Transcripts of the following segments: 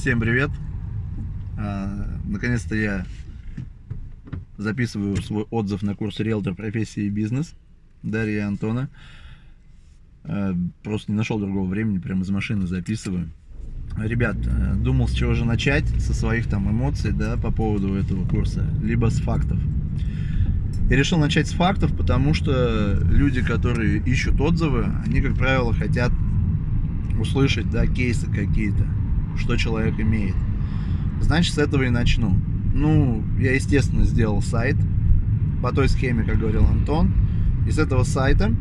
Всем привет! А, Наконец-то я записываю свой отзыв на курс риэлтор профессии и бизнес Дарья и Антона. А, Просто не нашел другого времени, прямо из машины записываю. Ребят, э, думал с чего же начать, со своих там эмоций, да, по поводу этого курса, либо с фактов. Я решил начать с фактов, потому что люди, которые ищут отзывы, они, как правило, хотят услышать, да, кейсы какие-то, что человек имеет. Значит, с этого и начну. Ну, я, естественно, сделал сайт по той схеме, как говорил Антон. И с этого сайта,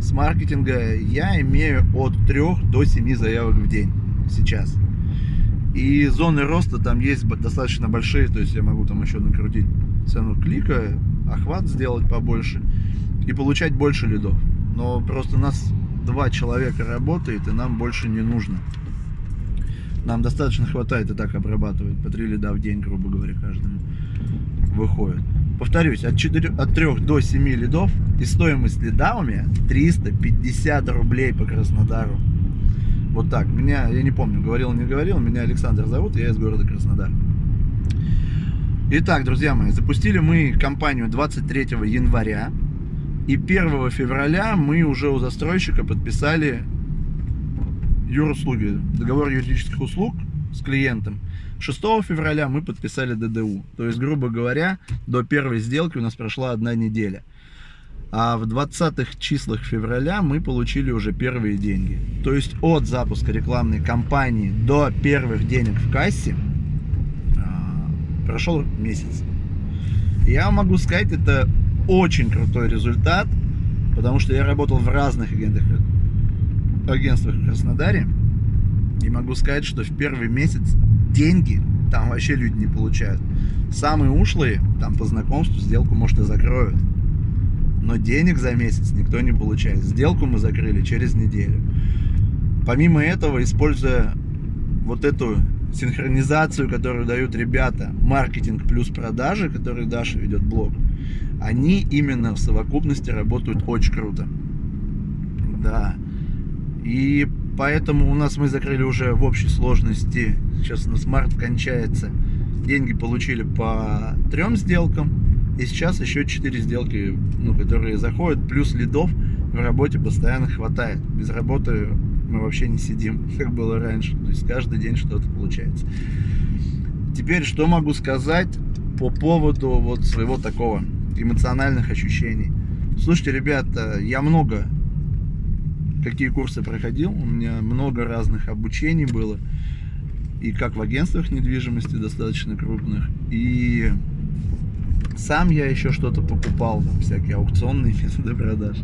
с маркетинга, я имею от 3 до 7 заявок в день сейчас. И зоны роста там есть достаточно большие, то есть я могу там еще накрутить цену клика, охват сделать побольше и получать больше лидов. Но просто нас два человека работает, и нам больше не нужно. Нам достаточно хватает и так обрабатывать по 3 лида в день, грубо говоря, каждому выходит. Повторюсь, от, 4, от 3 до 7 лидов и стоимость лида у меня 350 рублей по Краснодару. Вот так. Меня, я не помню, говорил, не говорил, меня Александр зовут, я из города Краснодар. Итак, друзья мои, запустили мы компанию 23 января. И 1 февраля мы уже у застройщика подписали юруслуги, договор юридических услуг с клиентом. 6 февраля мы подписали ДДУ. То есть, грубо говоря, до первой сделки у нас прошла одна неделя. А в 20 числах февраля мы получили уже первые деньги. То есть от запуска рекламной кампании до первых денег в кассе а, прошел месяц. Я могу сказать, это очень крутой результат, потому что я работал в разных агентах, агентствах в Краснодаре. И могу сказать, что в первый месяц деньги там вообще люди не получают. Самые ушлые, там по знакомству сделку, может, и закроют но денег за месяц никто не получает. Сделку мы закрыли через неделю. Помимо этого, используя вот эту синхронизацию, которую дают ребята, маркетинг плюс продажи, который Даша ведет блог, они именно в совокупности работают очень круто. Да. И поэтому у нас мы закрыли уже в общей сложности, сейчас у нас март кончается, деньги получили по трем сделкам, и сейчас еще 4 сделки, ну, которые заходят, плюс лидов в работе постоянно хватает. Без работы мы вообще не сидим, как было раньше. То есть каждый день что-то получается. Теперь что могу сказать по поводу вот своего такого эмоциональных ощущений. Слушайте, ребята, я много какие курсы проходил, у меня много разных обучений было. И как в агентствах недвижимости достаточно крупных, и сам я еще что-то покупал, там, всякие аукционные методы продаж.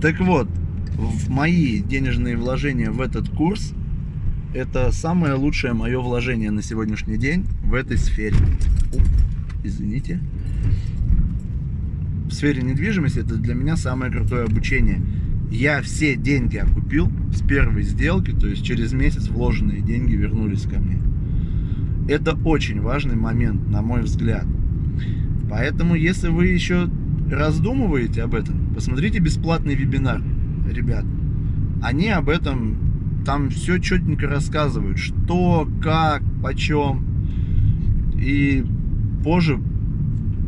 Так вот, в мои денежные вложения в этот курс, это самое лучшее мое вложение на сегодняшний день в этой сфере. Извините. В сфере недвижимости это для меня самое крутое обучение. Я все деньги окупил с первой сделки, то есть через месяц вложенные деньги вернулись ко мне. Это очень важный момент, на мой взгляд. Поэтому, если вы еще раздумываете об этом, посмотрите бесплатный вебинар, ребят. Они об этом там все четенько рассказывают, что, как, почем. И позже,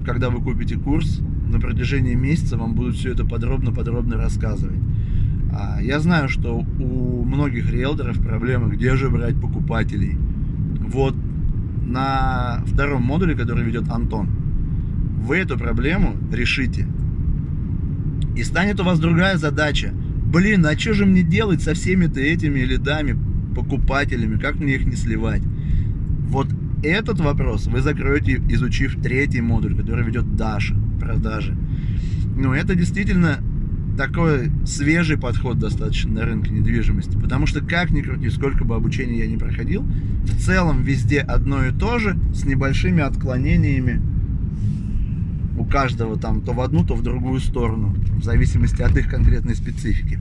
когда вы купите курс, на протяжении месяца вам будут все это подробно-подробно рассказывать. А, я знаю, что у многих риэлторов проблемы, где же брать покупателей. Вот на втором модуле, который ведет Антон, вы эту проблему решите. И станет у вас другая задача. Блин, а что же мне делать со всеми-то этими лидами, покупателями, как мне их не сливать? Вот этот вопрос вы закроете, изучив третий модуль, который ведет Даша, продажи. Ну, это действительно такой свежий подход достаточно на рынке недвижимости. Потому что, как ни крути, сколько бы обучения я не проходил, в целом везде одно и то же, с небольшими отклонениями у каждого там то в одну, то в другую сторону, в зависимости от их конкретной специфики.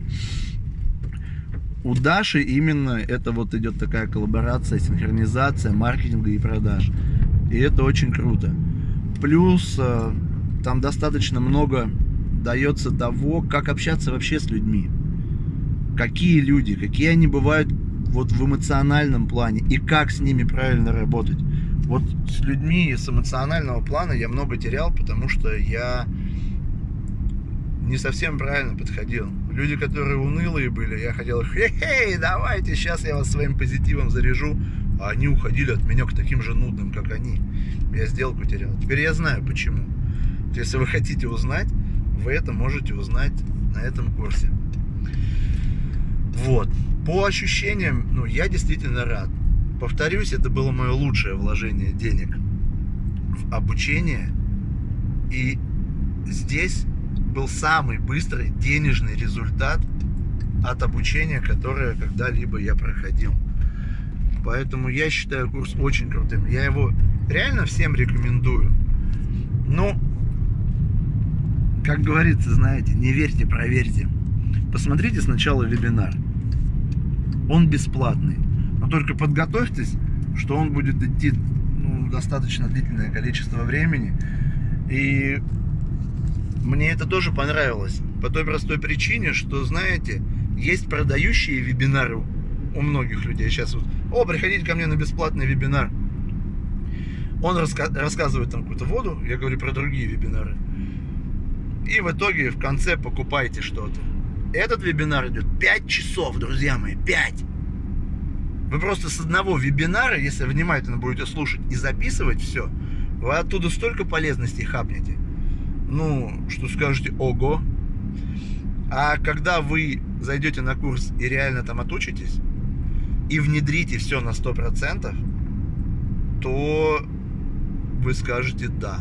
У Даши именно это вот идет такая коллаборация, синхронизация маркетинга и продаж. И это очень круто. Плюс э, там достаточно много дается того, как общаться вообще с людьми. Какие люди, какие они бывают вот в эмоциональном плане и как с ними правильно работать. Вот с людьми с эмоционального плана я много терял, потому что я не совсем правильно подходил. Люди, которые унылые были, я хотел их, хей, давайте, сейчас я вас своим позитивом заряжу, а они уходили от меня к таким же нудным, как они. Я сделку терял. Теперь я знаю, почему. Если вы хотите узнать, вы это можете узнать на этом курсе. Вот. По ощущениям, ну, я действительно рад. Повторюсь, это было мое лучшее вложение денег в обучение. И здесь был самый быстрый денежный результат от обучения, которое когда-либо я проходил. Поэтому я считаю курс очень крутым. Я его реально всем рекомендую. Но, как говорится, знаете, не верьте, проверьте. Посмотрите сначала вебинар. Он бесплатный. Но только подготовьтесь, что он будет идти ну, достаточно длительное количество времени. И мне это тоже понравилось. По той простой причине, что, знаете, есть продающие вебинары у многих людей. Сейчас вот, о, приходите ко мне на бесплатный вебинар. Он раска рассказывает там какую-то воду, я говорю про другие вебинары. И в итоге в конце покупайте что-то. Этот вебинар идет 5 часов, друзья мои, 5. Вы просто с одного вебинара, если внимательно будете слушать и записывать все, вы оттуда столько полезностей хапнете. Ну, что скажете, ого. А когда вы зайдете на курс и реально там отучитесь, и внедрите все на 100%, то вы скажете «да».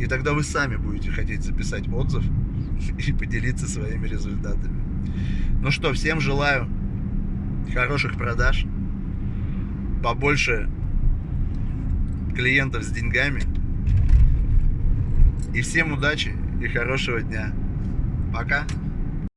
И тогда вы сами будете хотеть записать отзыв и поделиться своими результатами. Ну что, всем желаю хороших продаж, побольше клиентов с деньгами. И всем удачи и хорошего дня. Пока.